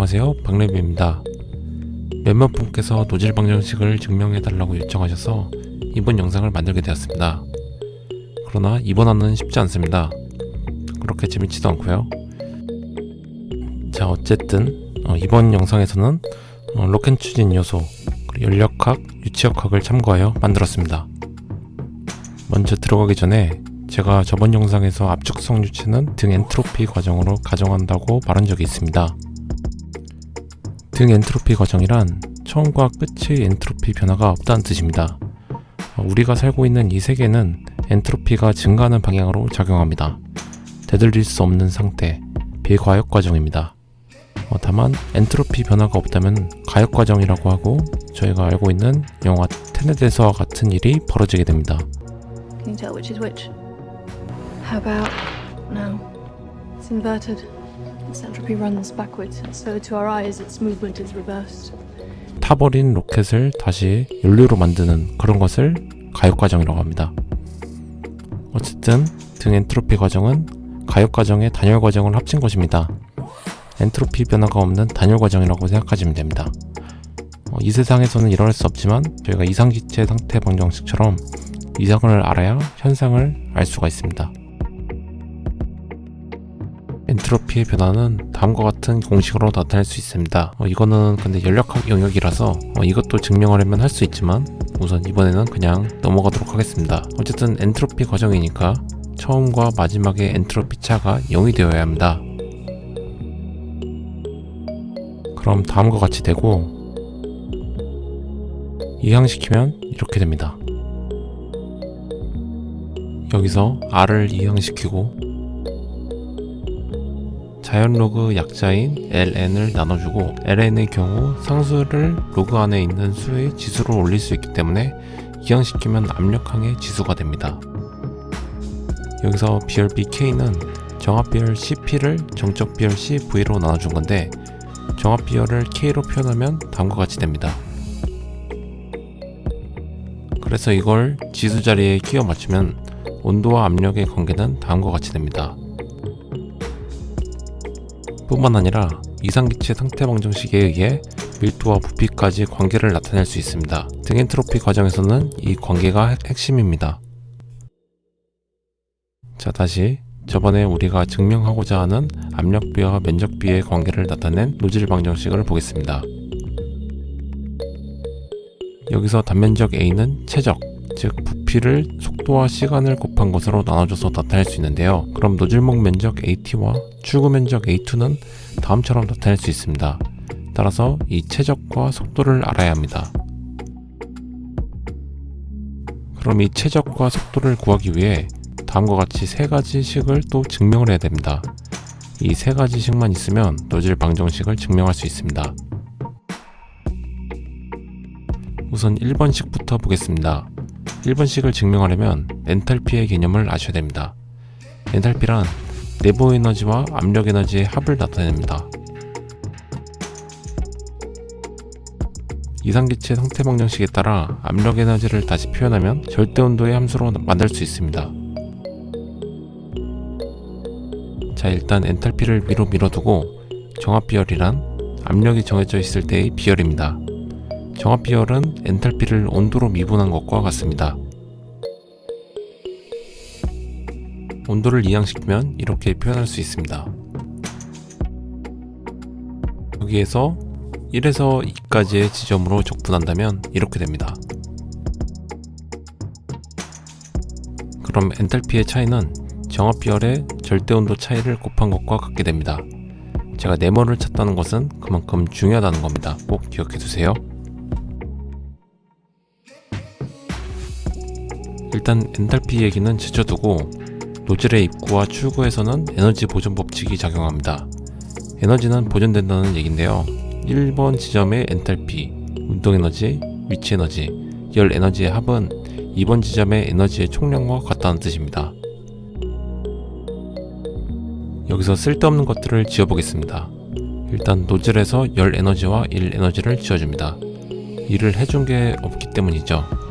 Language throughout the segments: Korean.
안녕하세요. 박래비입니다. 몇몇 분께서 노즐 방정식을 증명해 달라고 요청하셔서 이번 영상을 만들게 되었습니다. 그러나 이번화는 쉽지 않습니다. 그렇게 재밌지도 않고요. 자 어쨌든 어, 이번 영상에서는 어, 로켓 추진 요소 연력학, 유치역학을 참고하여 만들었습니다. 먼저 들어가기 전에 제가 저번 영상에서 압축성 유체는 등 엔트로피 과정으로 가정한다고 말한 적이 있습니다. 등 엔트로피 과정이란 처음과 끝의 엔트로피 변화가 없다는 뜻입니다. 우리가 살고 있는 이 세계는 엔트로피가 증가하는 방향으로 작용합니다. 되돌릴 수 없는 상태, 비과역 과정입니다. 어, 다만 엔트로피 변화가 없다면 가역 과정이라고 하고 저희가 알고 있는 영화 테넷에서와 같은 일이 벌어지게 됩니다. Can you tell which is which? How about now? It's inverted. Entropy runs backwards, so to our eyes, its movement is reversed. 타버린 로켓을 다시 연료로 만드는 그런 것을 가역 과정이라고 합니다. 어쨌든 등 엔트로피 과정은 가역 과정의 단열 과정을 합친 것입니다. 엔트로피 변화가 없는 단열 과정이라고 생각하시면 됩니다. 어, 이 세상에서는 일어날 수 없지만 저희가 이상기체 상태 방정식처럼 이상을 알아야 현상을 알 수가 있습니다. 엔트로피의 변화는 다음과 같은 공식으로 나타낼 수 있습니다. 어, 이거는 근데 연력학 영역이라서 어, 이것도 증명하려면 할 수 있지만 우선 이번에는 그냥 넘어가도록 하겠습니다. 어쨌든 엔트로피 과정이니까 처음과 마지막의 엔트로피 차가 0이 되어야 합니다. 그럼 다음과 같이 되고 이항시키면 이렇게 됩니다. 여기서 R을 이항시키고 자연 로그 약자인 ln을 나눠주고 ln의 경우 상수를 로그 안에 있는 수의 지수로 올릴 수 있기 때문에 이항시키면 압력항의 지수가 됩니다. 여기서 비열비 k는 정압 비열 cp를 정적 비열 cv로 나눠준 건데 정압 비열을 k로 표현하면 다음과 같이 됩니다. 그래서 이걸 지수 자리에 끼워 맞추면 온도와 압력의 관계는 다음과 같이 됩니다. 뿐만 아니라 이상기체 상태 방정식에 의해 밀도와 부피까지 관계를 나타낼 수 있습니다. 등 엔트로피 과정에서는 이 관계가 핵심입니다. 자 다시 저번에 우리가 증명하고자 하는 압력비와 면적비의 관계를 나타낸 노즐 방정식을 보겠습니다. 여기서 단면적 A는 최적, 즉 부피를 속도와 시간을 곱한 것으로 나눠줘서 나타낼 수 있는데요. 그럼 노즐목 면적 AT와 출구 면적 A2는 다음처럼 나타낼 수 있습니다. 따라서 이 최적과 속도를 알아야 합니다. 그럼 이 최적과 속도를 구하기 위해 다음과 같이 세 가지 식을 또 증명을 해야 됩니다. 이 세 가지 식만 있으면 노즐 방정식을 증명할 수 있습니다. 우선 1번 식부터 보겠습니다. 1번식을 증명하려면 엔탈피의 개념을 아셔야 됩니다. 엔탈피란 내부 에너지와 압력 에너지의 합을 나타냅니다. 이상기체 상태 방정식에 따라 압력 에너지를 다시 표현하면 절대 온도의 함수로 만들 수 있습니다. 자 일단 엔탈피를 위로 밀어두고 정합 비열이란 압력이 정해져 있을 때의 비열입니다. 정합 비열은 엔탈피를 온도로 미분한 것과 같습니다. 온도를 이항시키면 이렇게 표현할 수 있습니다. 여기에서 1에서 2까지의 지점으로 적분한다면 이렇게 됩니다. 그럼 엔탈피의 차이는 정합 비열의 절대 온도 차이를 곱한 것과 같게 됩니다. 제가 네모를 찾다는 것은 그만큼 중요하다는 겁니다. 꼭 기억해 두세요. 일단 엔탈피 얘기는 제쳐두고 노즐의 입구와 출구에서는 에너지 보존 법칙이 작용합니다. 에너지는 보존된다는 얘긴데요. 1번 지점의 엔탈피, 운동에너지, 위치에너지, 열에너지의 합은 2번 지점의 에너지의 총량과 같다는 뜻입니다. 여기서 쓸데없는 것들을 지어보겠습니다. 일단 노즐에서 열 에너지와 일 에너지를 지어줍니다. 일을 해준 게 없기 때문이죠.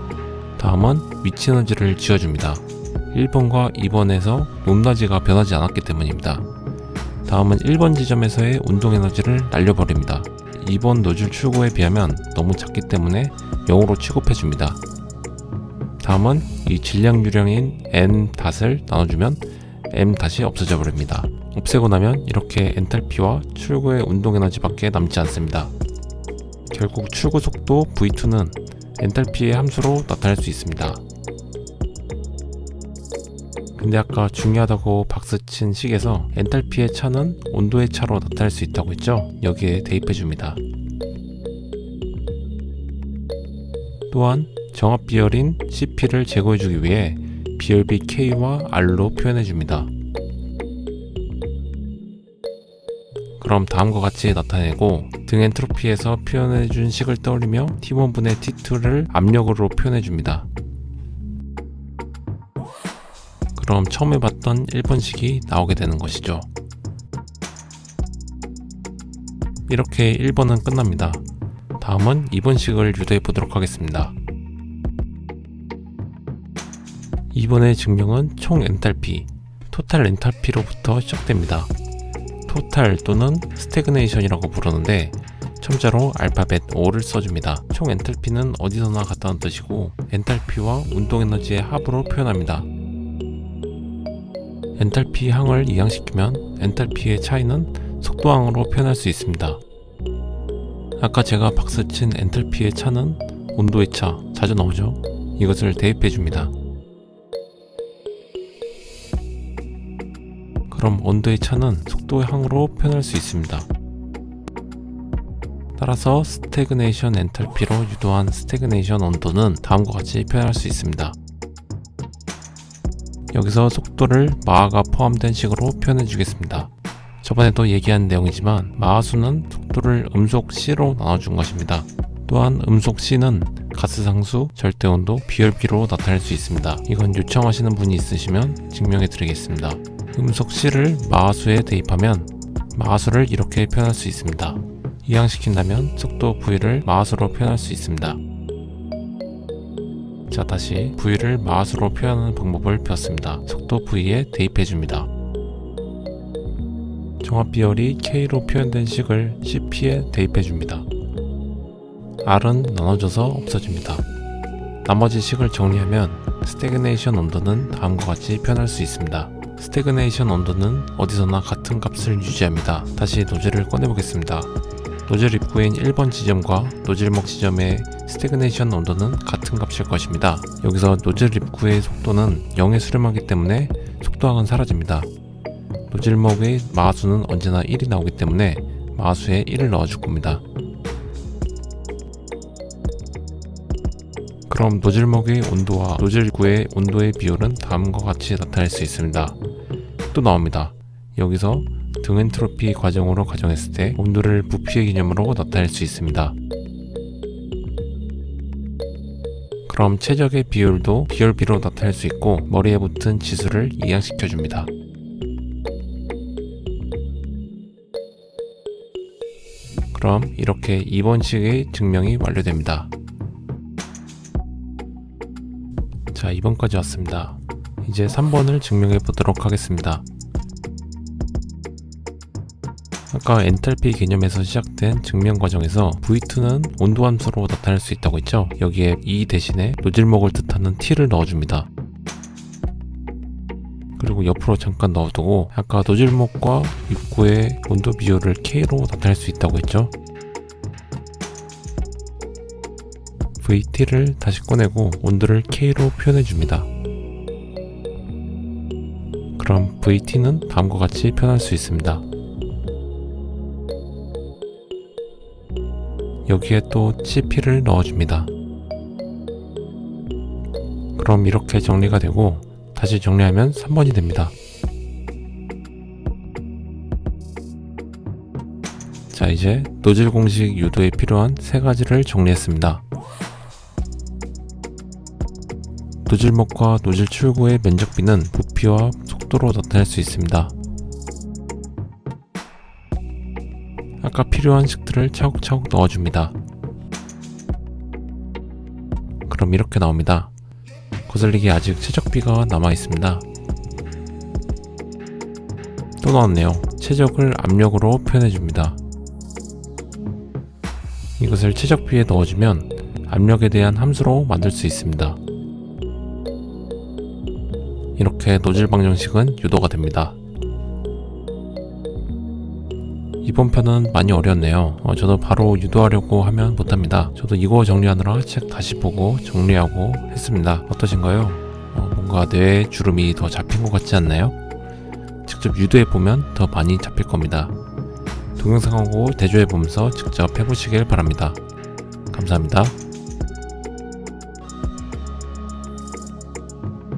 다음은 위치 에너지를 지어줍니다. 1번과 2번에서 높낮이가 변하지 않았기 때문입니다. 다음은 1번 지점에서의 운동 에너지를 날려버립니다. 2번 노즐 출구에 비하면 너무 작기 때문에 0으로 취급해줍니다. 다음은 이 질량 유량인 n 닷을 나눠주면 m 닷이 없어져 버립니다. 없애고 나면 이렇게 엔탈피와 출구의 운동 에너지밖에 남지 않습니다. 결국 출구 속도 V2는 엔탈피의 함수로 나타낼 수 있습니다. 근데 아까 중요하다고 박스친 식에서 엔탈피의 차는 온도의 차로 나타낼 수 있다고 했죠? 여기에 대입해 줍니다. 또한 정합 비열인 CP를 제거해 주기 위해 비열비 K와 R로 표현해 줍니다. 그럼 다음과 같이 나타내고 등 엔트로피에서 표현해 준 식을 떠올리며 T1분의 T2를 압력으로 표현해 줍니다. 그럼 처음에 봤던 1번식이 나오게 되는 것이죠. 이렇게 1번은 끝납니다. 다음은 2번식을 유도해 보도록 하겠습니다. 2번의 증명은 총 엔탈피, total 엔탈피로부터 시작됩니다. total 또는 stagnation이라고 부르는데 첨자로 알파벳 O를 써줍니다. 총 엔탈피는 어디서나 같다는 뜻이고 엔탈피와 운동 에너지의 합으로 표현합니다. 엔탈피 항을 이항시키면 엔탈피의 차이는 속도항으로 표현할 수 있습니다. 아까 제가 박스친 엔탈피의 차는 온도의 차, 자주 나오죠? 이것을 대입해 줍니다. 그럼 온도의 차는 속도의 항으로 표현할 수 있습니다. 따라서 stagnation 엔탈피로 유도한 stagnation 온도는 다음과 같이 표현할 수 있습니다. 여기서 속도를 마하가 포함된 식으로 표현해 주겠습니다. 저번에도 얘기한 내용이지만 마하수는 속도를 음속 C로 나눠준 것입니다. 또한 음속 C는 가스상수, 절대온도, 비열비로 나타낼 수 있습니다. 이건 요청하시는 분이 있으시면 증명해 드리겠습니다. 음속 C를 마하수에 대입하면 마하수를 이렇게 표현할 수 있습니다. 이항시킨다면 속도 V를 마하수로 표현할 수 있습니다. 자 다시 V를 마하수로 표현하는 방법을 배웠습니다. 속도 V에 대입해줍니다. 정압 비열이 K로 표현된 식을 CP에 대입해줍니다. R은 나눠져서 없어집니다. 나머지 식을 정리하면 stagnation 온도는 다음과 같이 표현할 수 있습니다. stagnation 온도는 어디서나 같은 값을 유지합니다. 다시 노즐을 꺼내보겠습니다. 노즐 입구인 1번 지점과 노즐목 지점의 stagnation 온도는 같은 값일 것입니다. 여기서 노즐 입구의 속도는 0에 수렴하기 때문에 속도항은 사라집니다. 노즐목의 마하수는 언제나 1이 나오기 때문에 마하수에 1을 넣어줄 겁니다. 그럼 노즐목의 온도와 노즐 입구의 온도의 비율은 다음과 같이 나타낼 수 있습니다. 또 나옵니다. 여기서 등 엔트로피 과정으로 가정했을 때 온도를 부피의 개념으로 나타낼 수 있습니다. 그럼 최적의 비율도 비열비로 나타낼 수 있고 머리에 붙은 지수를 이항시켜 줍니다. 그럼 이렇게 2번식의 증명이 완료됩니다. 자 2번까지 왔습니다. 이제 3번을 증명해 보도록 하겠습니다. 아까 엔탈피 개념에서 시작된 증명 과정에서 V2는 온도 함수로 나타낼 수 있다고 했죠? 여기에 E 대신에 노즐목을 뜻하는 T를 넣어줍니다. 그리고 옆으로 잠깐 넣어두고 아까 노즐목과 입구의 온도 비율을 K로 나타낼 수 있다고 했죠? VT를 다시 꺼내고 온도를 K로 표현해 줍니다. 그럼 VT는 다음과 같이 표현할 수 있습니다. 여기에 또 CP를 넣어줍니다. 그럼 이렇게 정리가 되고 다시 정리하면 3번이 됩니다. 자 이제 노즐 공식 유도에 필요한 세 가지를 정리했습니다. 노즐목과 노즐 출구의 면적비는 부피와 속도로 나타낼 수 있습니다. 아까 필요한 식들을 차곡차곡 넣어줍니다. 그럼 이렇게 나옵니다. 거슬리기 아직 최적비가 남아 있습니다. 또 나왔네요. 최적을 압력으로 표현해 줍니다. 이것을 최적비에 넣어주면 압력에 대한 함수로 만들 수 있습니다. 이렇게 노즐 방정식은 유도가 됩니다. 이번 편은 많이 어려웠네요. 어, 저도 바로 유도하려고 하면 못합니다. 저도 이거 정리하느라 책 다시 보고 정리하고 했습니다. 어떠신가요? 어, 뭔가 뇌에 주름이 더 잡힌 것 같지 않나요? 직접 유도해 보면 더 많이 잡힐 겁니다. 동영상하고 대조해 보면서 직접 해보시길 바랍니다. 감사합니다.